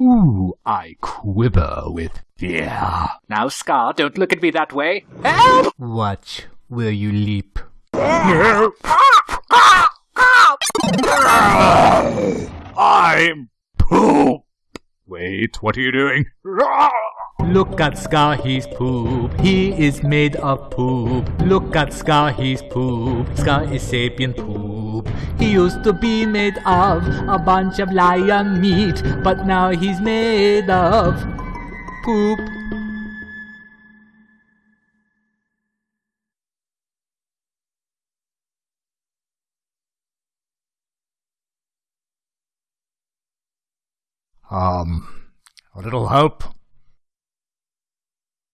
Ooh, I quiver with fear. Now, Scar, don't look at me that way. Help! Watch where you leap. I'm poop. Wait, what are you doing? Look at Scar, he's poop. He is made of poop. Look at Scar, he's poop. Scar is sapien poop. He used to be made of a bunch of lion meat, but now he's made of poop. Um, a little help?